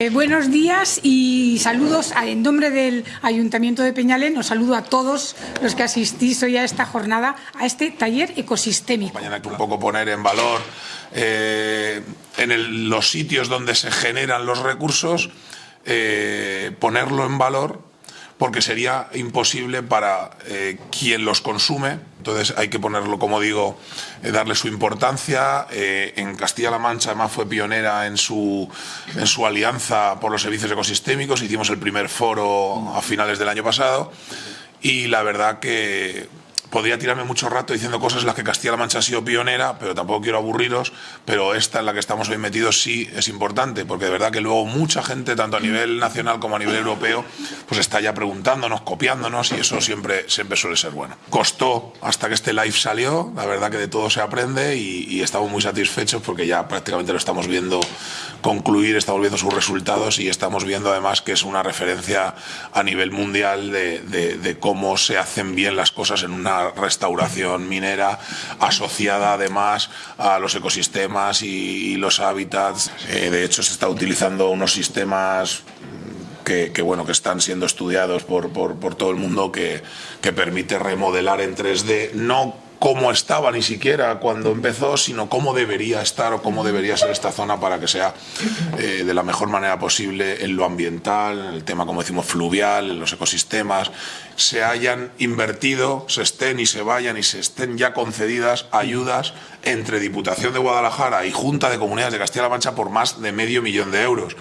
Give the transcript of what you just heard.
Eh, buenos días y saludos en nombre del Ayuntamiento de Peñalén. Os saludo a todos los que asistís hoy a esta jornada, a este taller ecosistémico. Mañana que un poco poner en valor eh, en los sitios donde se generan los recursos, eh, ponerlo en valor porque sería imposible para eh, quien los consume. Entonces hay que ponerlo, como digo, eh, darle su importancia. Eh, en Castilla-La Mancha además fue pionera en su, en su alianza por los servicios ecosistémicos. Hicimos el primer foro a finales del año pasado y la verdad que podría tirarme mucho rato diciendo cosas en las que Castilla-La Mancha ha sido pionera, pero tampoco quiero aburriros, pero esta en la que estamos hoy metidos sí es importante, porque de verdad que luego mucha gente, tanto a nivel nacional como a nivel europeo, pues está ya preguntándonos, copiándonos y eso siempre, siempre suele ser bueno. Costó hasta que este live salió, la verdad que de todo se aprende y, estamos muy satisfechos porque ya prácticamente lo estamos viendo concluir, estamos viendo sus resultados y estamos viendo además que es una referencia a nivel mundial de, de cómo se hacen bien las cosas en una restauración minera asociada además a los ecosistemas y, los hábitats. Eh, de hecho, se está utilizando unos sistemas que, bueno, que están siendo estudiados por, por, todo el mundo que, que permite remodelar en 3D, no cómo estaba ni siquiera cuando empezó, sino cómo debería estar o cómo debería ser esta zona para que sea eh, de la mejor manera posible en lo ambiental, en el tema, como decimos, fluvial, en los ecosistemas, se hayan invertido, se estén y se vayan y se estén ya concedidas ayudas entre Diputación de Guadalajara y Junta de Comunidades de Castilla-La Mancha por más de medio millón de euros.